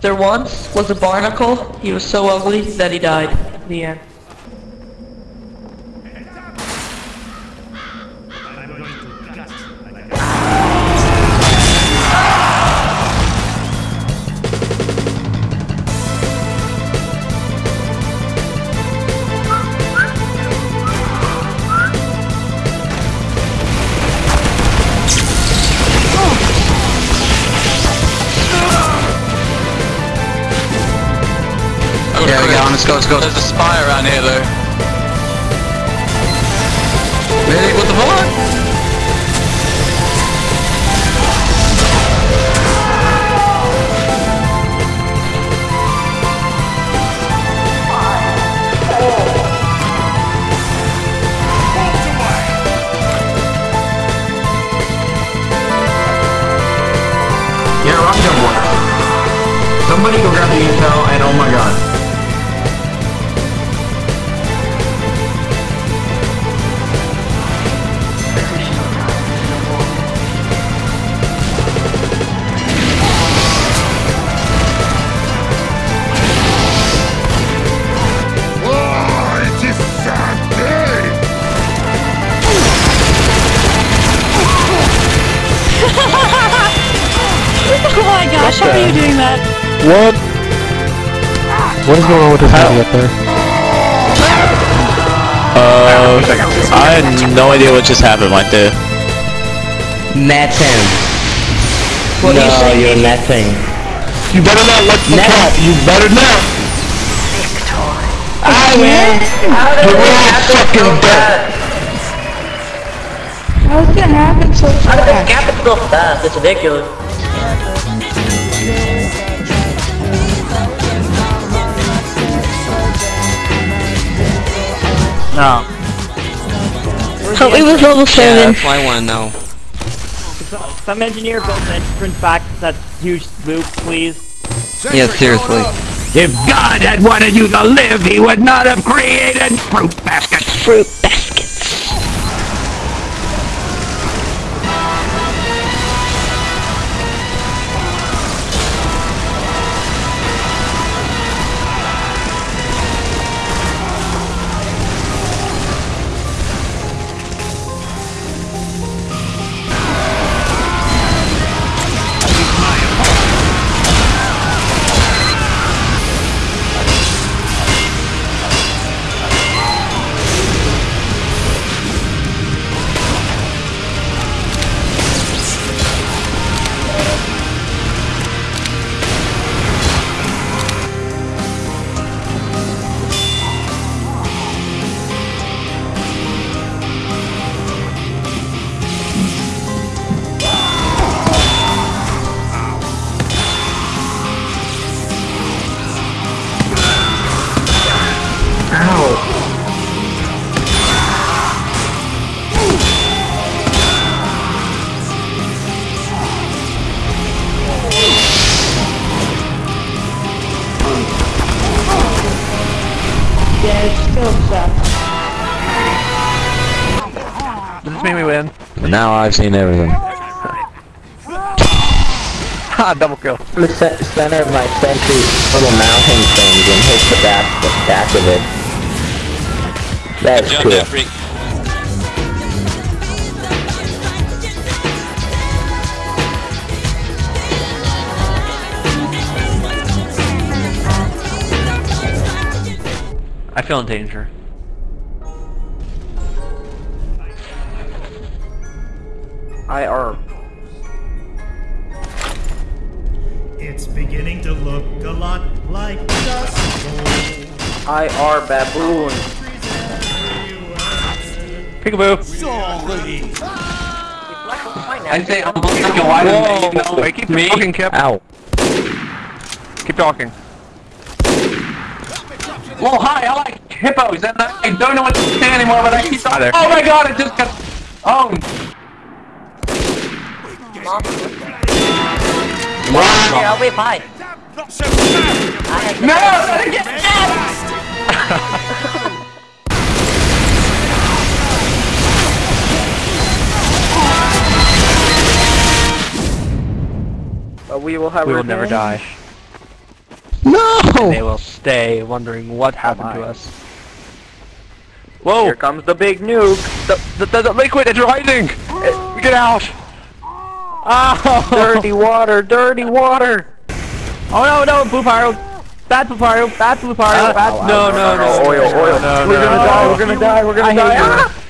There once was a barnacle. He was so ugly that he died. The end. Yeah, we got one. Let's go, let's go. There's a spy around here though. Medic, what the fuck? Yeah, rock jump works. Somebody go grab the intel and oh my god. Gosh, how are you doing that? What? What is going on with this heavy up there? Uh, I had no idea what just happened right there. Nothing. What no, you saying? you're nothing. You better not let the Net. cat. You better not. I will. You're all fucking dead. How's it gonna happen so How did fast? this happen so fast? It's ridiculous. No. Oh, it was level 7. Yeah, that's why I wanna know. Some engineer built an entrance back to that huge loop, please. Yeah, seriously. If God had wanted you to live, he would not have created fruit baskets. Fruit baskets. Now I've seen everything. Ha! Ah, double kill. The center of my sentry little mounting things and hit the back, the back of it. That's Jump cool. there, freak. I feel in danger. I are. It's beginning to look a lot like dust bowl. I are baboon. Peekaboo. Sorry. I say I'm black and white and you know, Wait, keep me. talking, Kip. Ow. Keep talking. Well, hi, I like hippos and I don't know what to say anymore, but I keep Hi there. Oh my god, it just got owned. Yeah, I'll be fine. Not so bad. No, let it get But we will have we will never die. No! They will stay wondering what happened to oh us. Whoa! Here comes the big nuke. The, the, the liquid is rising! Get out! Oh! dirty water, dirty water. Oh no, no, Blue Pyro! Bad Blue Pyro, bad Blue Pyro, Ah, bad no, no, no, Oil, oil. No, We're no, gonna no. die, we're gonna die, we're gonna I die. hate you. Ah!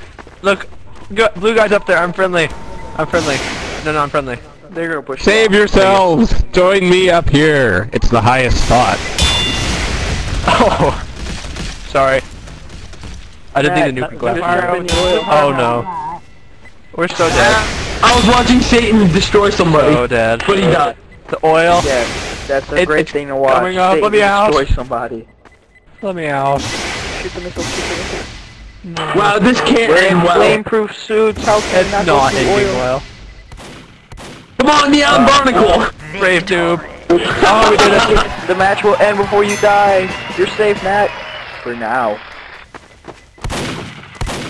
Look, go, blue guy's up there. I'm friendly. I'm friendly. No, no, I'm friendly. They're gonna push Save yourselves! Join me up here. It's the highest spot. Oh, sorry. I didn't need a Bad nuke Blue glass. Pyro. Oh no. We're so dead. I was watching Satan destroy somebody, oh, So dead. but he died. The oil. Yeah, that's a It- great thing to watch. coming up, Satan let me out. destroy somebody. Let me out. Shoot the missile, shoot the missile. Wow, this can't We're end well. flame-proof suits. How can it It's not, not go through ending oil? well. Come on, Neon uh, Barnacle! Brave tube. Oh, we did it. The match will end before you die. You're safe, Nat. For now.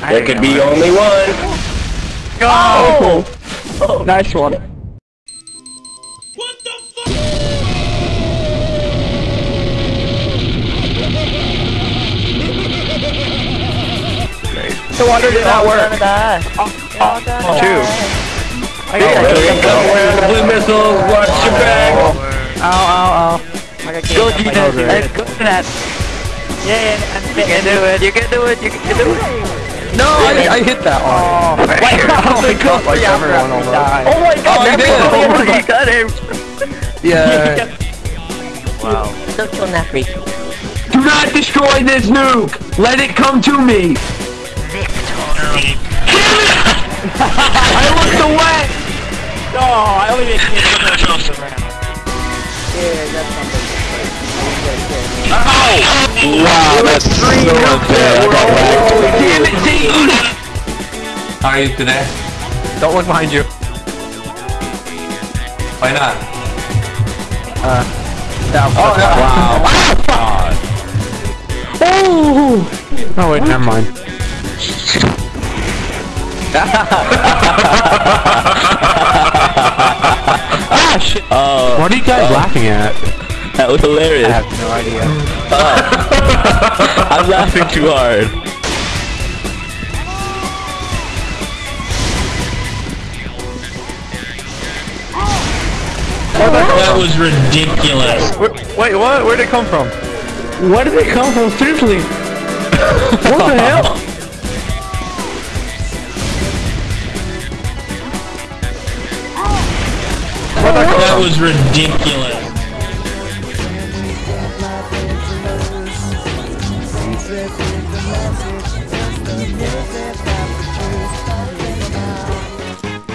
There could be only one. Go! Oh! Nice one. The water did not work. Oh, Two. The blue missiles, watch your back! Ow, ow, ow. Go, Gina! Go that. Yeah, yeah, You can do it, you can do it, you can do it! No, I, I hit that one. Oh my oh god, Like everyone almost. Oh my god, Oh, you did. everybody oh, You got him! Yeah. Wow. Don't kill Nefri. Do not destroy this nuke! Let it come to me! Victory! Kill it! I looked away! Oh, I only made kids on the ground. Oh! Wow, that's so unfair. I got whacked. Damn it, Satan! How are you today? Don't look behind you. Why not? Uh, oh, Wow. Oh God. Oh! Oh, wait, never mind. Ah, shit. Oh, What are you guys uh, laughing at? that was hilarious. I have no idea. Uh, I'm laughing too hard. That was ridiculous. Where, wait, what? Where'd it come from? Where did it come from? Seriously? what the hell? That was ridiculous.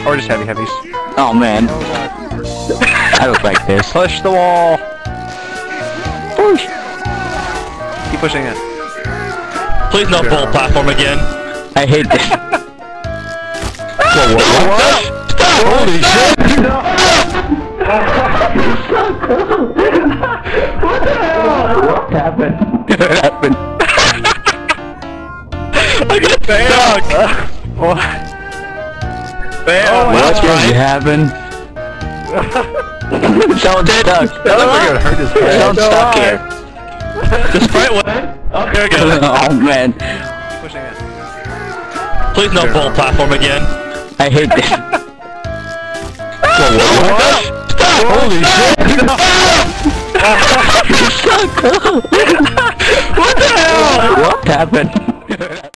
Or just heavy heavies. Oh man. I look like this. Push the wall. Push. Keep pushing it. Please not full platform again. I hate this. Whoa, what? what? Holy shit! What happened? what happened? I got stuck. What? Fail. Oh, what just happened? Someone's stuck. That looks like it hurt his head. Someone's stuck here. The sprite went. Oh, there we go. oh man. Keep pushing it. Please no full platform again. I hate this. Whoa, what? what? Holy shit! What the hell? What happened?